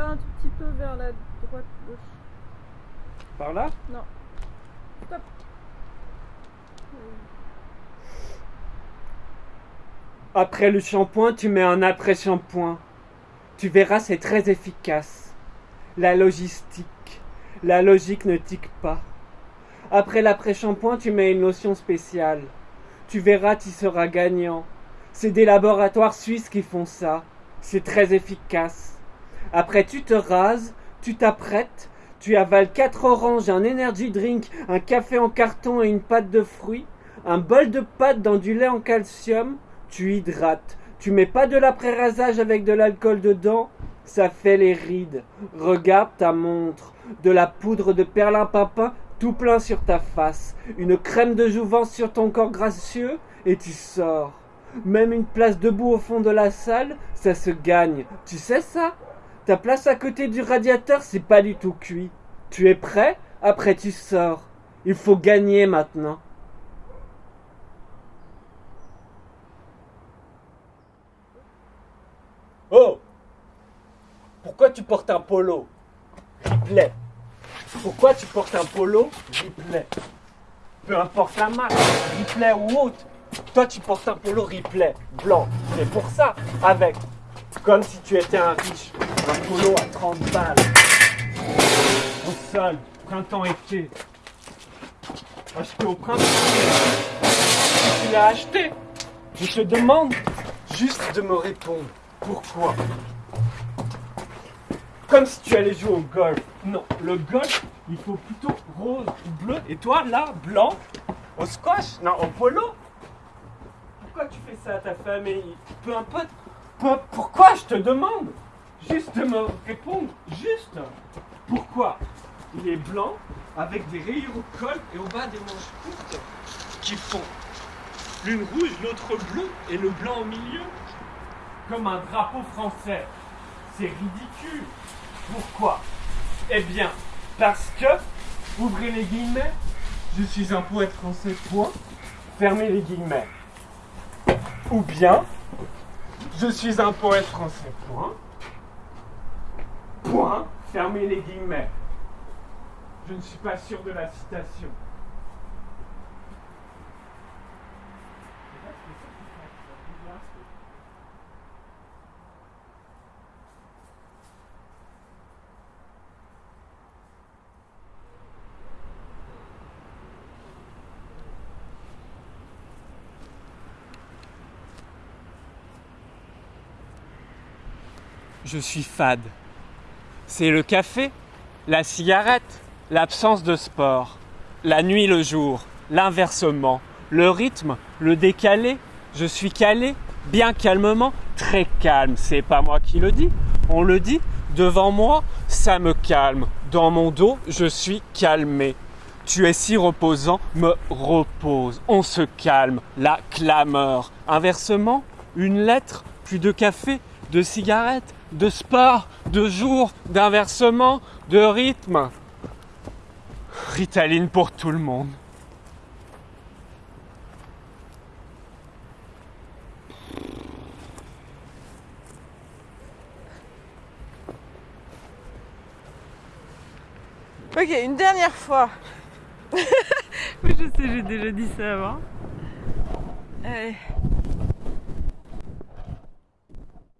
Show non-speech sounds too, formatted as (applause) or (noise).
un tout petit peu vers la droite, gauche. Par là? Non. Stop. Après le shampoing, tu mets un après-shampoing. Tu verras, c'est très efficace. La logistique. La logique ne tique pas. Après l'après-shampoing, tu mets une lotion spéciale. Tu verras, tu seras gagnant. C'est des laboratoires suisses qui font ça. C'est très efficace. Après, tu te rases, tu t'apprêtes, tu avales quatre oranges, un energy drink, un café en carton et une pâte de fruits, un bol de pâte dans du lait en calcium, tu hydrates. Tu mets pas de l'après-rasage avec de l'alcool dedans, ça fait les rides. Regarde ta montre, de la poudre de perlimpinpin tout plein sur ta face, une crème de jouvence sur ton corps gracieux, et tu sors. Même une place debout au fond de la salle, ça se gagne. Tu sais ça? Ta place à côté du radiateur, c'est pas du tout cuit. Tu es prêt? Après tu sors. Il faut gagner maintenant. Oh Pourquoi tu portes un polo? Ripley. Pourquoi tu portes un polo? Ripley Peu importe la marque, Ripley ou autre. Toi, tu portes un polo Ripley blanc. C'est pour ça, avec. Comme si tu étais un riche. Un polo à 30 balles. Au sol, printemps-été. Acheté au printemps. Tu l'as acheté. Je te demande juste de me répondre. Pourquoi Comme si tu allais jouer au golf. Non, le golf, il faut plutôt rose ou bleu. Et toi, là, blanc, au squash Non, au polo Pourquoi tu fais ça à ta famille? Peu importe. Pourquoi je te demande? Juste de me répondre. Juste. Pourquoi Il est blanc avec des rayures au col et au bas des manches courtes qui font l'une rouge, l'autre bleue et le blanc au milieu? Comme un drapeau français. C'est ridicule. Pourquoi? Eh bien, parce que, ouvrez les guillemets, je suis un poète français, point, fermez les guillemets. Ou bien, je suis un poète français, point, point, fermez les guillemets. Je ne suis pas sûr de la citation. Je suis fade. C'est le café, la cigarette, l'absence de sport, la nuit, le jour, l'inversement, le rythme, le décalé. Je suis calé, bien calmement, très calme. C'est pas moi qui le dis, on le dit. Devant moi, ça me calme. Dans mon dos, je suis calmé. Tu es si reposant, me repose. On se calme, la clameur. Inversement, une lettre, plus de café, de cigarette, de sport, de jour, d'inversement, de rythme. Ritaline pour tout le monde. Ok, une dernière fois. (laughs) Je sais, j'ai déjà dit ça avant. Allez.